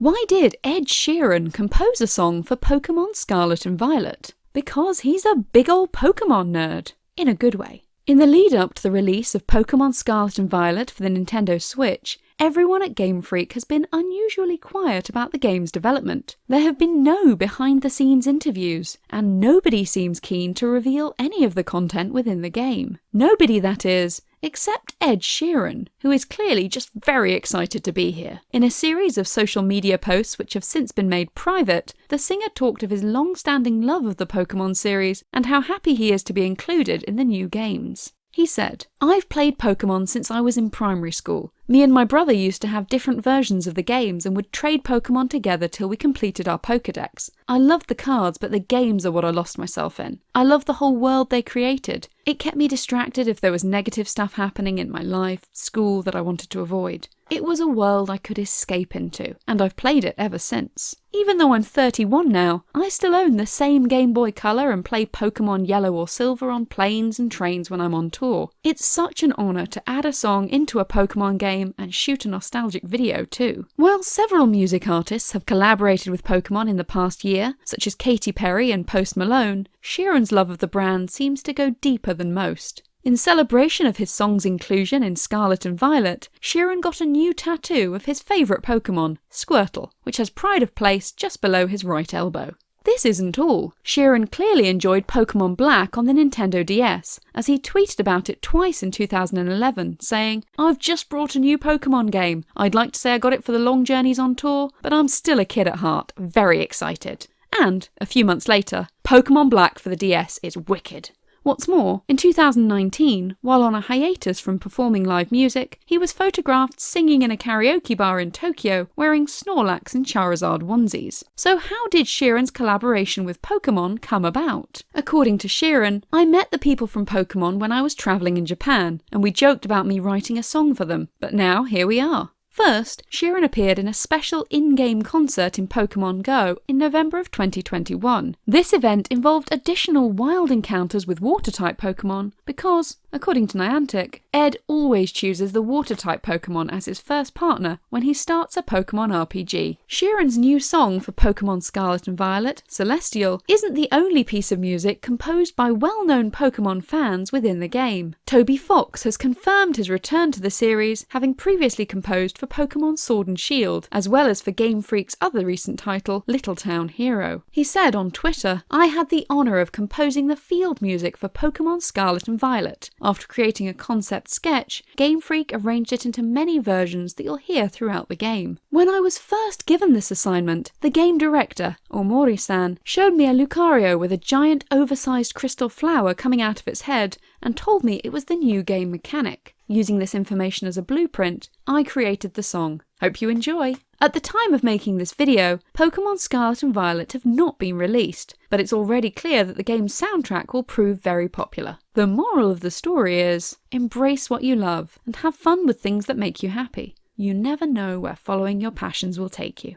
Why did Ed Sheeran compose a song for Pokemon Scarlet and Violet? Because he's a big ol' Pokemon nerd. In a good way. In the lead up to the release of Pokemon Scarlet and Violet for the Nintendo Switch, everyone at Game Freak has been unusually quiet about the game's development. There have been no behind the scenes interviews, and nobody seems keen to reveal any of the content within the game. Nobody, that is, except Ed Sheeran, who is clearly just very excited to be here. In a series of social media posts which have since been made private, the singer talked of his long standing love of the Pokemon series and how happy he is to be included in the new games. He said, I've played Pokemon since I was in primary school. Me and my brother used to have different versions of the games and would trade Pokemon together till we completed our Pokedex. I loved the cards, but the games are what I lost myself in. I love the whole world they created. It kept me distracted if there was negative stuff happening in my life, school that I wanted to avoid. It was a world I could escape into, and I've played it ever since. Even though I'm 31 now, I still own the same Game Boy Color and play Pokemon Yellow or Silver on planes and trains when I'm on tour. It's such an honour to add a song into a Pokemon game and shoot a nostalgic video too. While several music artists have collaborated with Pokemon in the past year, such as Katy Perry and Post Malone, Sheeran's love of the brand seems to go deeper than most. In celebration of his song's inclusion in Scarlet and Violet, Sheeran got a new tattoo of his favourite Pokemon, Squirtle, which has pride of place just below his right elbow. This isn't all. Sheeran clearly enjoyed Pokemon Black on the Nintendo DS, as he tweeted about it twice in 2011, saying, I've just brought a new Pokemon game. I'd like to say I got it for the long journeys on tour, but I'm still a kid at heart, very excited. And, a few months later, Pokemon Black for the DS is wicked. What's more, in 2019, while on a hiatus from performing live music, he was photographed singing in a karaoke bar in Tokyo wearing Snorlax and Charizard onesies. So how did Sheeran's collaboration with Pokemon come about? According to Sheeran, I met the people from Pokemon when I was travelling in Japan, and we joked about me writing a song for them, but now here we are. First, Sheeran appeared in a special in-game concert in Pokemon Go in November of 2021. This event involved additional wild encounters with water-type Pokemon because, according to Niantic, Ed always chooses the water-type Pokemon as his first partner when he starts a Pokemon RPG. Sheeran's new song for Pokemon Scarlet and Violet, Celestial, isn't the only piece of music composed by well-known Pokemon fans within the game. Toby Fox has confirmed his return to the series, having previously composed for Pokemon Sword and Shield, as well as for Game Freak's other recent title, Little Town Hero. He said on Twitter, I had the honour of composing the field music for Pokemon Scarlet and Violet. After creating a concept sketch, Game Freak arranged it into many versions that you'll hear throughout the game. When I was first given this assignment, the game director, Ohmori-san, showed me a Lucario with a giant oversized crystal flower coming out of its head and told me it was the new game mechanic. Using this information as a blueprint, I created the song. Hope you enjoy! At the time of making this video, Pokemon Scarlet and Violet have not been released, but it's already clear that the game's soundtrack will prove very popular. The moral of the story is, embrace what you love and have fun with things that make you happy. You never know where following your passions will take you.